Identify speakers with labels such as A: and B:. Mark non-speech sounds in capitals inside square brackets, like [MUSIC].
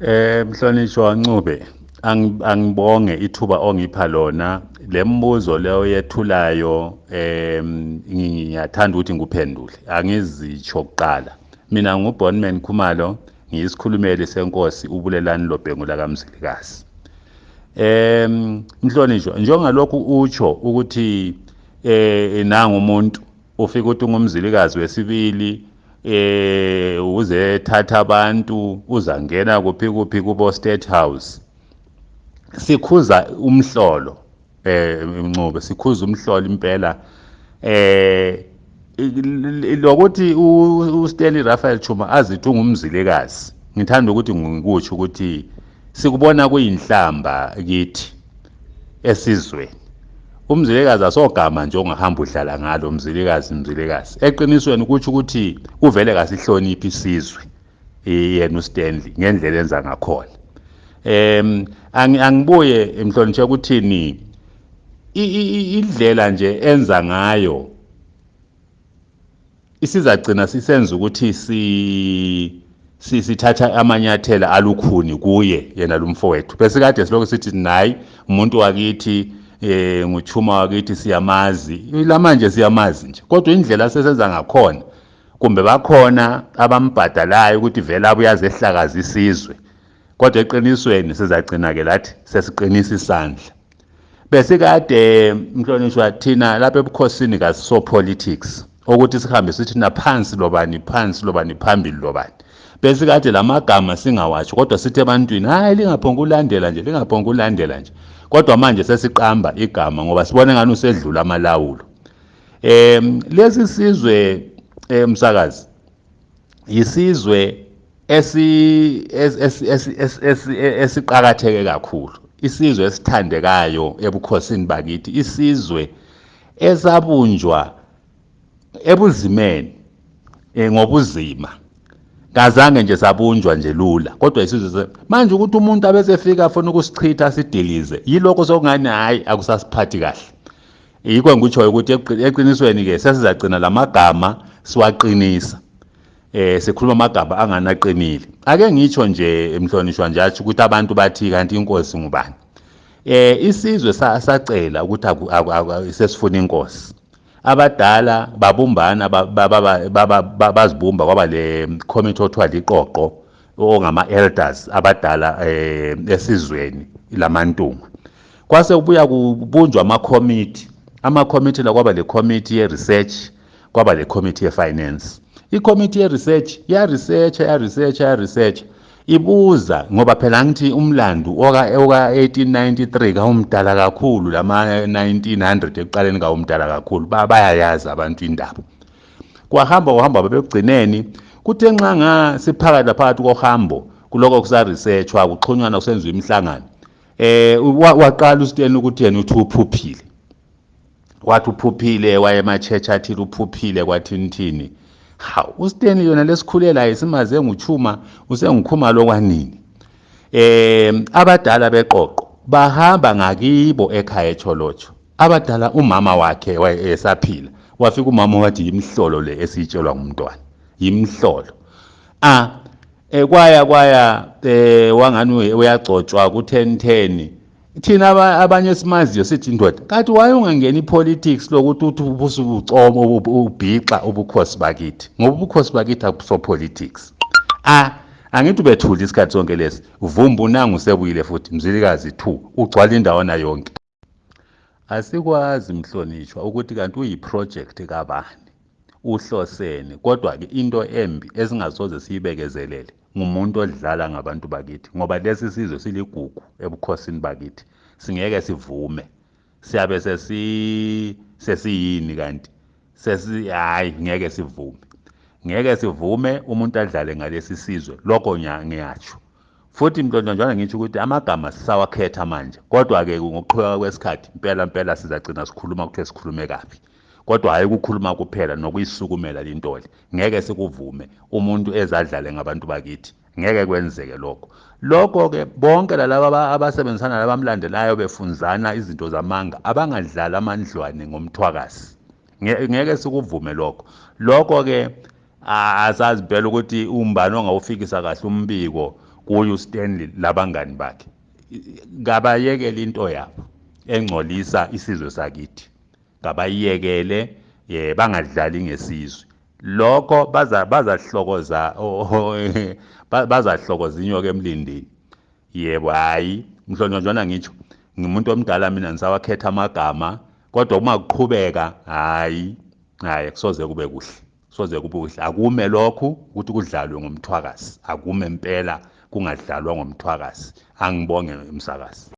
A: Eh mhlonishwa Ncube angibonge ithuba ongipha lona. Lembuzo leyo yethulayo em ngiyathanda ukuthi ngikuphendule angizitsho kuqala. Mina ngubonman Khumalo ngiyisikhulumeli senkosi ubulelani lobhengula kamzilikazi em mhlonishwa njengalokhu utsho ukuthi eh nanga umuntu ufika ukuthi ungumzilikazi wesibili eh uze thatha abantu uzangena kuphi kuphi kubo state house. Sikhuza umhlolo eh Ncube sikhuza umhlolo impela. Eh lokuthi uStanley Raphael Chuma azithi ungumzilikazi ngithanda ukuthi ngikutsho ukuthi sikubona kuyinhlamba kithi esizweni. Umzilikazi asogama nje ongahamba uhlala ngalo umzilikazi umzilikazi. Eqinisweni kutsho ukuthi uvele kasihloniphi isizwe yena uStanley ngendlela enza ngakhona. Em angibuye emhlonishwe ukuthini indlela nje enza ngayo isizagcina sisenza ukuthi si sithatha amanyathela alukhuni kuye yena lumfowethu bese kade siloko sithi nayi umuntu wakithi eh nguchuma wakithi siyamazi. Lamanje siyamazi nje kodwa indlela sesenza ngakhona kumbe bakhona abambhadalayo ukuthi vele abuye azehlakaza isizwe. Kodwa eqinisweni sizagcina ke lathi sesiqinisa isandla. Bese kade mhlonishwa thina lapha ebukhosini kasiso politics ukuthi sihambe sithi naphansi lobani phansi lobani phambili lobani. Bese kade lamagama singawatsho kodwa sithi ebantwini hayi lingaphonga ulandela nje lingaphonga ulandela nje. Kodwa manje sesiqamba igama ngoba sibone ngani usedlula amalawulo. Em lesi sizwe emsakazi yisizwe esi esiqhakatheke kakhulu. Isizwe esithandekayo ebukhosini bakithi isizwe esabunjwa ebuzimeni ngobuzima. Kazange nje sabunjwa nje lula. Kodwa isizwe manje ukuthi umuntu abesefika afuna ukusichitha sidilize yiloko sokungani hayi akusasiphathi kahle. Yikho ngikutshoyo ukuthi eqinisweni ke sesizagcina lamagama siwaqinisa. Eh sikhuluma amagama anganaqinile. Ake ngitsho nje emhlonishwa nje athi ukuthi abantu bathi kanti inkosi ngubani? Eh isizwe sacela ukuthi sesifuna inkosi. Abadala babumbana bazibumba kwaba le committee othiwa liqoqo ongama elders abadala esizweni lamantunga kwase kubuya kubunjwa ama committee. Ama committee la kwaba le committee ye research kwaba le committee ye finance. I committee ye research. Ibuza ngoba phela ngithi umlando oka 1893 kawumdala kakhulu lama 1900 ekuqaleni kawumdala kakhulu. Bayayazi abantu indaba. Kwahamba kwahamba babegcineni kuthe nxa nga siphakathi phakathi kohambo kuloko kusa researchwa kuxhunywana kusenziwa imihlangano eh waqala uSteni ukuthi yena uthi uphuphile. Wathi uphuphile waye emachecha athi uphuphile kwathini thini hawu uSteni yona lesikhulela isimaze nguchuma usengikhuma lokwanini. Eh abadala beqoqo bahamba ngakibo ekhaya echolocho. Abadala umama wakhe esaphila. Wafika umama wathi yimhlolo le esitshelwa ngumntwana. Yimhlolo. Ah ekwaya kwaya eh wangani uyagcotshwa ku 1010 thina abanye simaziyo sithi indoda kathi waye ungangena ipolitics lokuthi uthi ubusucoma ubhixa ubukhosi bakithi ngoba ubukhosi bakithi akuso politics. Ah angithi ubethula isikhathi sonke lesi vumba unanga usebuyile futhi mzilikazi 2 ugcwala indawo na yonke. Asikwazi mhlonishwa ukuthi kanti uyiproject kabani? Uhlosene. Kodwa ke into embi esingasoze siyibekezelele ngumuntu odlala ngabantu bakithi ngoba lesi sizwe siligugu ebukhosini bakithi. Singeke sivume. Siyabe sesi sesiyini kanti? Sesi hayi ngeke sivume. Ngeke sivume umuntu adlale ngalesi sizwe lokho ngiyatsho. Futhi mhlonjana ngisho ukuthi amagama sisawakhetha manje. Kodwa ke ngokuqhubeka kwesikhathi impela impela sizagcina sikhuluma kuthiwe sikhulume kabi. Kodwa hayi ukukhuluma kuphela nokuyisukumela lintoli ngeke sikuvume umuntu ezadlale ngabantu bakithi. Ngeke kwenzeke lokho. Lokho ke bonke lalaba abasebenzisana labamlandelayo befunzana izinto zamanga abangadlali amandlwane ngomthwakazi. Ngeke sikuvume lokho. Lokho ke asazi phela ukuthi umbani ongawufikisa kahle umbiko kuye uStanley labangani bakhe. Kabayekele into yabo engcolisa isizwe sakithi. Kabayiyekele eh bangadlali ngesizwe. Lokho baza bazahlokoza [LAUGHS] bazahlokoza inyoka emlindini yebo hayi mhlonjwana ngitsho ngimuntu omdala mina ngisawakhetha amagama kodwa uma kuqhubeka hayi hayi kusoze kube kuhle soze kube kuhle. Akume lokhu ukuthi kudlalwe ngomthwakazi akume impela kungadlalwa ngomthwakazi. Angibonge umsakazi